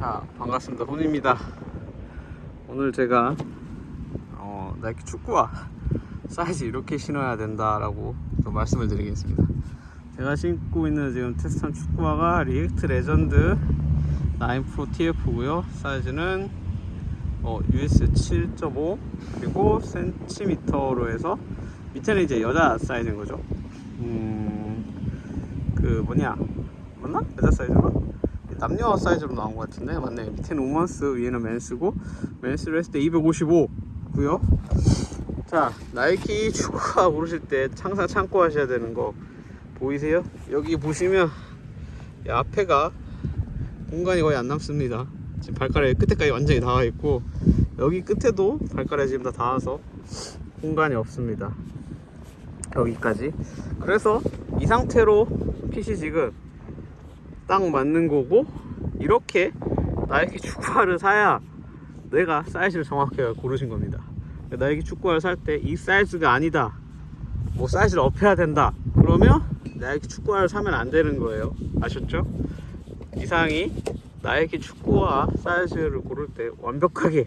자 반갑습니다. 혼입니다. 오늘 제가 어, 나이키 축구화 사이즈 이렇게 신어야 된다라고 좀 말씀을 드리겠습니다. 제가 신고 있는 지금 테스트한 축구화가 리액트 레전드 9 프로 TF고요. 사이즈는 어, US 7.5 그리고 센티미터로 해서 밑에는 이제 여자 사이즈인 거죠. 음 그 뭐냐? 맞나? 여자 사이즈가? 남녀 사이즈로 나온 것 같은데. 맞네. 밑에는 우먼스 위에는 맨스고. 맨스로 했을 때 255고요. 자 나이키 축구화 고르실 때 항상 참고 하셔야 되는 거 보이세요? 여기 보시면 이 앞에가 공간이 거의 안 남습니다. 지금 발가락 끝에까지 완전히 닿아 있고 여기 끝에도 발가락이 지금 다 닿아서 공간이 없습니다. 여기까지. 그래서 이 상태로 핏이 지금 딱 맞는 거고 이렇게 나이키 축구화를 사야 내가 사이즈를 정확하게 고르신 겁니다. 나이키 축구화를 살 때 이 사이즈가 아니다. 뭐 사이즈를 업해야 된다. 그러면 나이키 축구화를 사면 안 되는 거예요. 아셨죠? 이상이 나이키 축구화 사이즈를 고를 때 완벽하게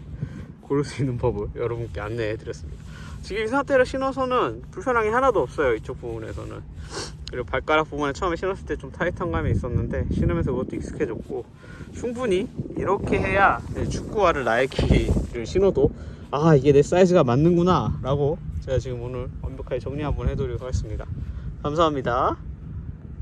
고를 수 있는 법을 여러분께 안내해 드렸습니다 지금 이 상태로 신어서는 불편함이 하나도 없어요 이쪽 부분에서는. 그리고 발가락 부분에 처음에 신었을 때 좀 타이트한 감이 있었는데 신으면서 그것도 익숙해졌고 충분히 이렇게 해야 내 축구화를 나이키를 신어도 아 이게 내 사이즈가 맞는구나 라고 제가 지금 오늘 완벽하게 정리 한번 해드리도록 하겠습니다. 감사합니다